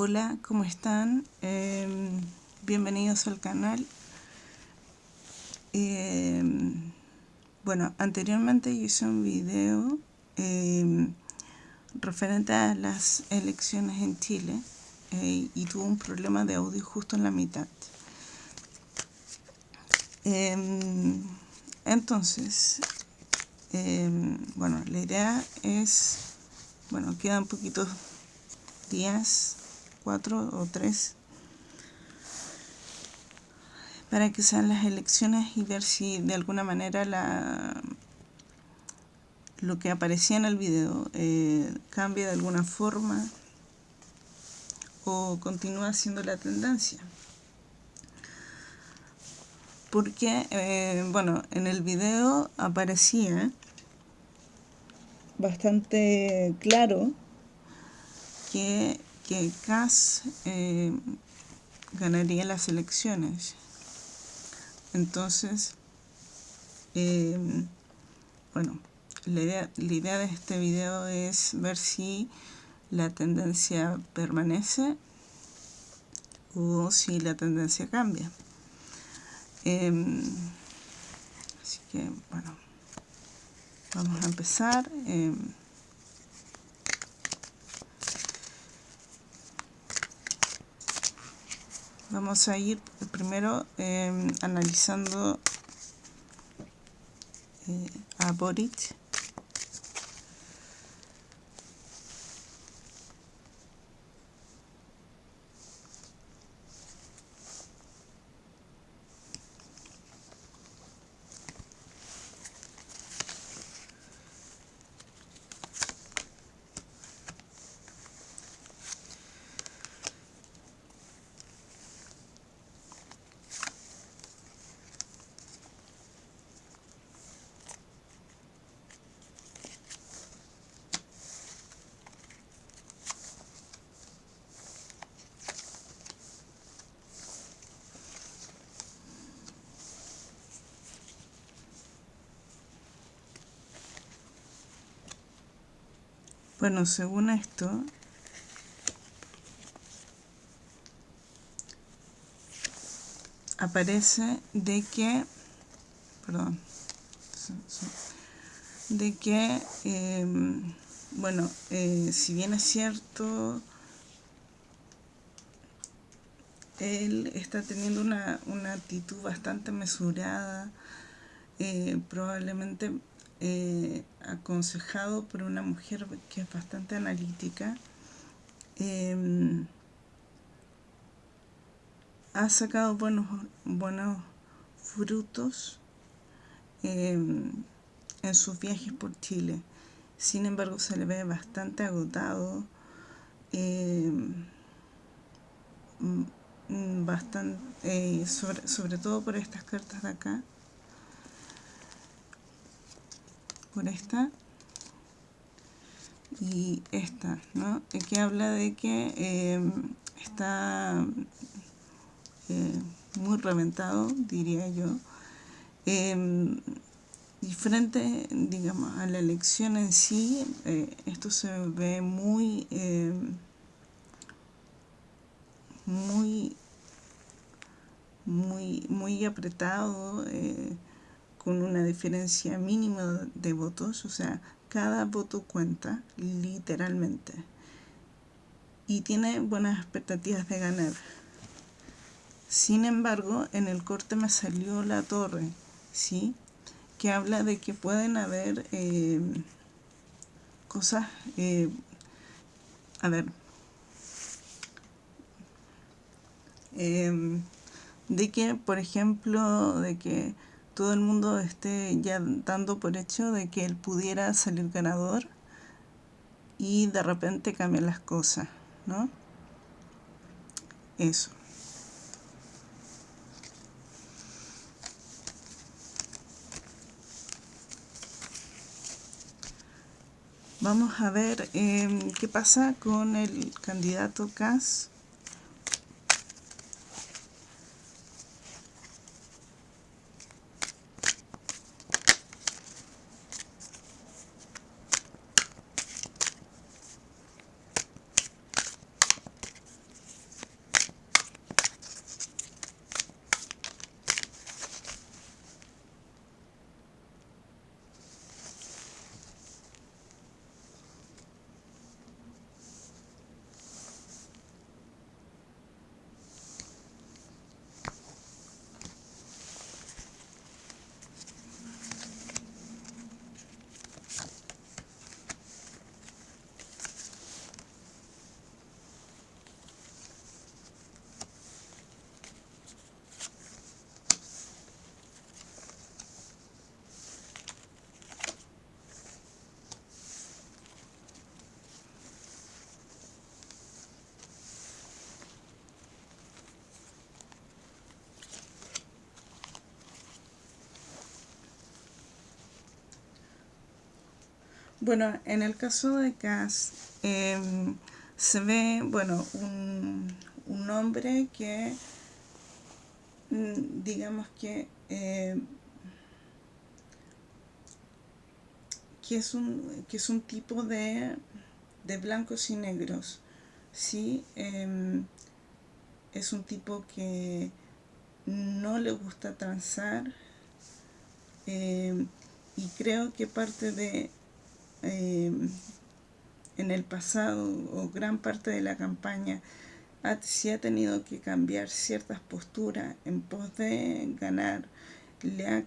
Hola, ¿cómo están? Em, bienvenidos al canal. Em, bueno, anteriormente hice un video em, referente a las elecciones en Chile eh, y tuve un problema de audio justo en la mitad. entonces, bueno, la idea es, bueno, quedan poquitos días cuatro o tres para que sean las elecciones y ver si de alguna manera la lo que aparecía en el video eh, cambia de alguna forma o continúa siendo la tendencia. Porque eh, bueno en el video aparecía bastante claro que que Kass eh, ganaría las elecciones. Entonces, eh, bueno, la idea, la idea de este video es ver si la tendencia permanece o si la tendencia cambia. Em, así que, bueno, vamos a empezar. Em, vamos a ir primero em, analizando eh, a Boric Bueno, según esto, aparece de que, perdón, de que, em, bueno, eh, si bien es cierto, él está teniendo una, una actitud bastante mesurada, eh, probablemente eh, aconsejado por una mujer que es bastante analítica, em, ha sacado buenos, buenos frutos em, en sus viajes por Chile. Sin embargo, se le ve bastante agotado, em, bastante, eh, sobre, sobre todo por estas cartas de acá. Esta y esta, ¿no? que habla de que em, está eh, muy reventado, diría yo. Eh, diferente, digamos, a la elección en sí, eh, esto se ve muy, em, muy, muy, muy apretado, eh, con una diferencia mínima de votos, o sea, cada voto cuenta literalmente y tiene buenas expectativas de ganar. Sin embargo, en el corte me salió la torre, ¿sí? Que habla de que pueden haber eh, cosas, eh, a ver, eh, de que, por ejemplo, de que todo el mundo esté ya dando por hecho de que él pudiera salir ganador y de repente cambian las cosas, ¿no? Eso. Vamos a ver eh, qué pasa con el candidato Cas Bueno, en el caso de Cass, em, se ve, bueno, un, un hombre que, mm, digamos que, eh, que, es un, que es un tipo de, de blancos y negros, ¿sí? Em, es un tipo que no le gusta transar em, y creo que parte de en el pasado o gran parte de la campaña si ha tenido que cambiar ciertas posturas en pos de ganar, le ha,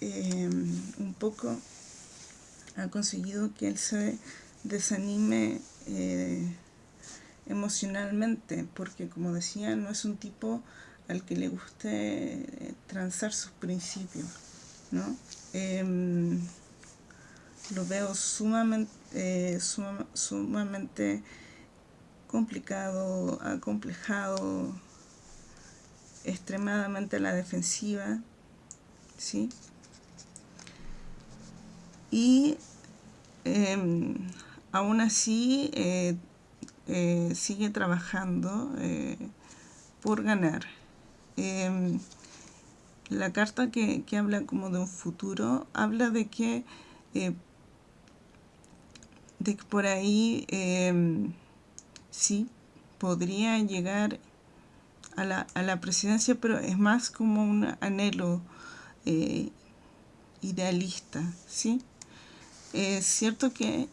em, un poco ha conseguido que él se desanime eh, emocionalmente, porque como decía, no es un tipo al que le guste transar sus principios, ¿no? Em, lo veo sumamente, eh, sumamente complicado, acomplejado, extremadamente a la defensiva, ¿sí? Y em, aún así eh, eh, sigue trabajando por ganar. Em, la carta que, que, habla como de un futuro habla de que de que por ahí em, sí podría llegar a la, a la, presidencia, pero es más como un anhelo eh, idealista, ¿sí? Es cierto que,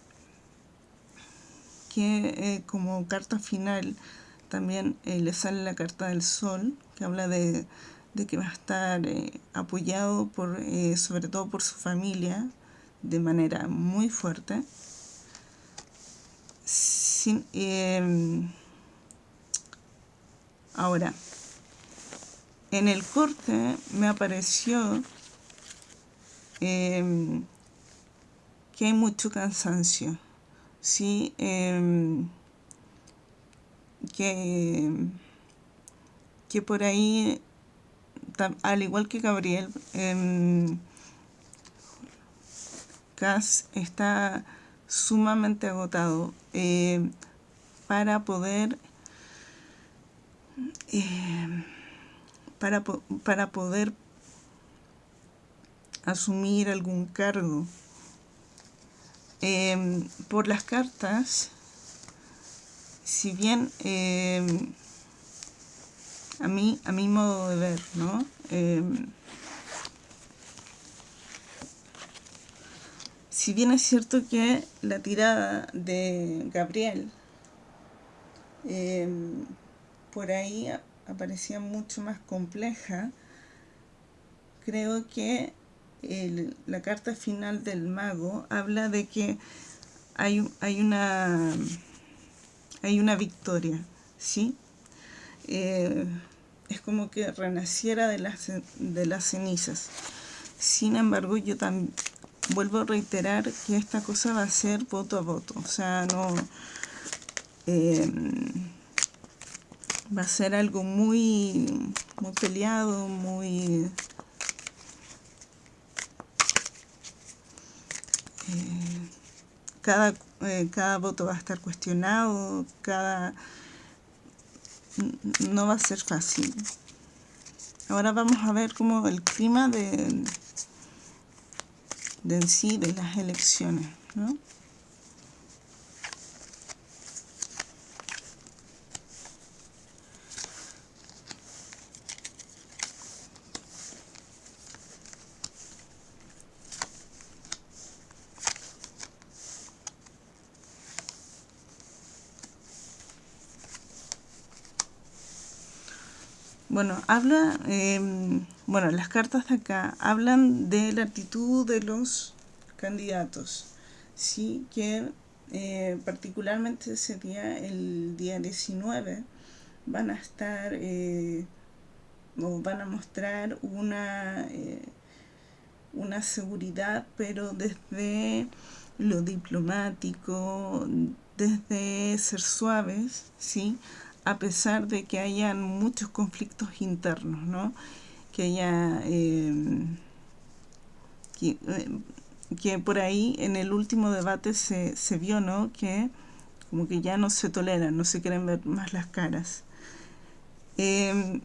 que eh, como carta final también eh, le sale la carta del sol, que habla de, de que va a estar apoyado por, sobre todo por su familia, de manera muy fuerte. Em, ahora, en el corte me apareció em, que hay mucho cansancio, ¿sí? Em, que, que por ahí, al igual que Gabriel, Cass está sumamente agotado eh, para poder eh, para, para poder asumir algún cargo. Em, por las cartas si bien em, a mí a mi modo de ver no si bien es cierto que la tirada de Gabriel em, por ahí aparecía mucho más compleja, creo que la carta final del mago habla de que hay, hay, una, hay una victoria, ¿sí? Eh, es como que renaciera de las, de las cenizas. Sin embargo, yo también vuelvo a reiterar que esta cosa va a ser voto a voto, o sea, no... Em, va a ser algo muy, muy peleado, muy... Eh, cada, eh, cada voto va a estar cuestionado, cada... no va a ser fácil. Ahora vamos a ver cómo el clima de, de en sí de las elecciones, ¿no? Bueno, habla, em, bueno, las cartas de acá hablan de la actitud de los candidatos, sí, que eh, particularmente ese día, el día 19, van a estar eh, o van a mostrar una, eh, una seguridad, pero desde lo diplomático, desde ser suaves, ¿sí? A pesar de que hayan muchos conflictos internos, ¿no? que haya... Eh, eh, que por ahí en el último debate se, se vio, ¿no? Que como que ya no se toleran, no se quieren ver más las caras. Em,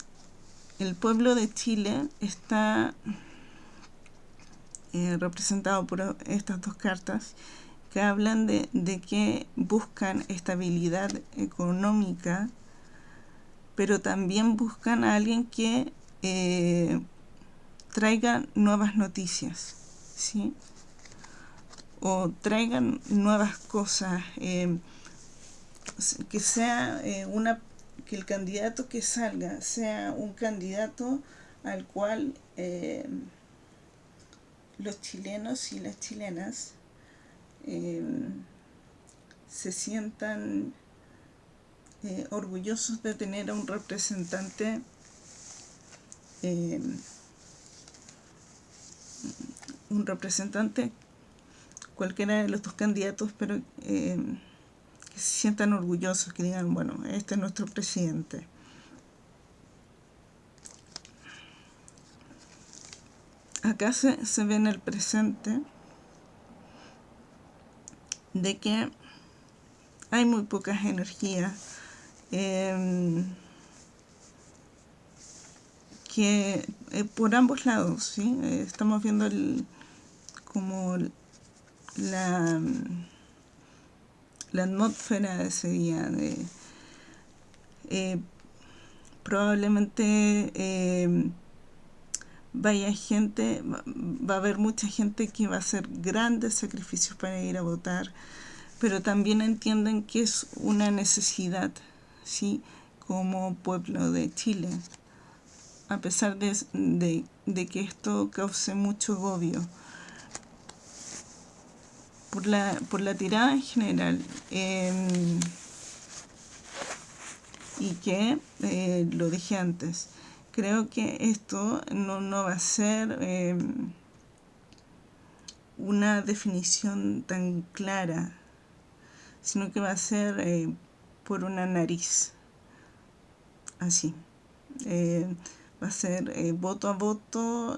el pueblo de Chile está eh, representado por estas dos cartas que hablan de, de, que buscan estabilidad económica, pero también buscan a alguien que eh, traiga nuevas noticias, ¿sí? O traigan nuevas cosas, eh, que sea eh, una que el candidato que salga sea un candidato al cual los chilenos y las chilenas se sientan orgullosos de tener a un representante un representante cualquiera de los dos candidatos pero que se sientan orgullosos, que digan, bueno, este es nuestro presidente. Acá se, se ve en el presente de que hay muy pocas energías eh, que eh, por ambos lados, ¿sí? Eh, estamos viendo el, como la la atmósfera de ese día. Eh, probablemente eh, vaya gente, va a haber mucha gente que va a hacer grandes sacrificios para ir a votar, pero también entienden que es una necesidad, ¿sí? Como pueblo de Chile, a pesar de, de, que esto cause mucho agobio por la, por la tirada en general eh, y que eh, lo dije antes creo que esto no, no va a ser eh, una definición tan clara sino que va a ser eh, por una nariz así eh, va a ser eh, voto a voto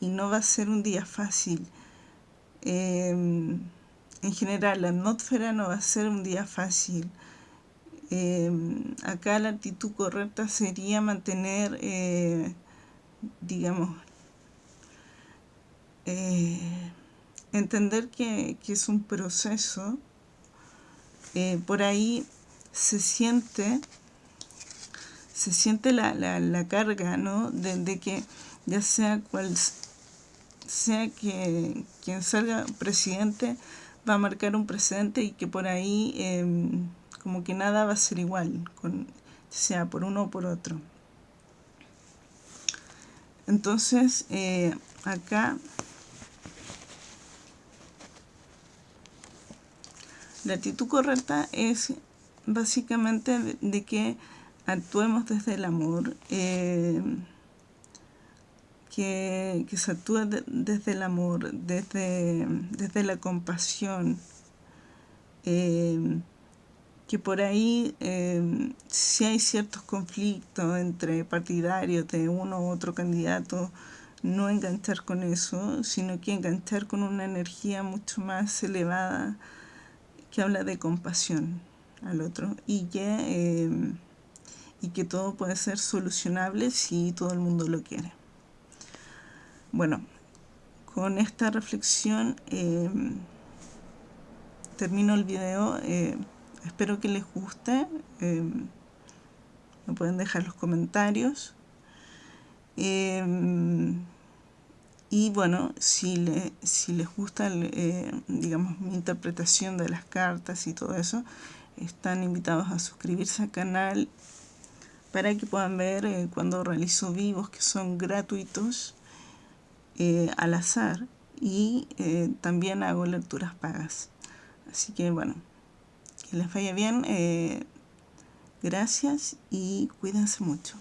y no va a ser un día fácil eh, en general, la atmósfera no va a ser un día fácil. Eh, acá la actitud correcta sería mantener, eh, digamos, eh, entender que, que, es un proceso. Eh, por ahí se siente, se siente la, la, la carga, ¿no? De, que ya sea cual sea que quien salga presidente va a marcar un precedente y que por ahí eh, como que nada va a ser igual, con, sea por uno o por otro. Entonces, eh, acá la actitud correcta es básicamente de, que actuemos desde el amor. Eh, que, que se actúa de, desde el amor, desde, desde la compasión, eh, que por ahí eh, si hay ciertos conflictos entre partidarios de uno u otro candidato, no enganchar con eso, sino que enganchar con una energía mucho más elevada que habla de compasión al otro y que, eh, y que todo puede ser solucionable si todo el mundo lo quiere. Bueno, con esta reflexión eh, termino el video. Eh, espero que les guste. Eh, me pueden dejar los comentarios. Y bueno, si, le, si les gusta, eh, digamos, mi interpretación de las cartas y todo eso, están invitados a suscribirse al canal para que puedan ver eh, cuando realizo vivos que son gratuitos eh, al azar y también hago lecturas pagas. Así que bueno, que les vaya bien. Gracias y cuídense mucho.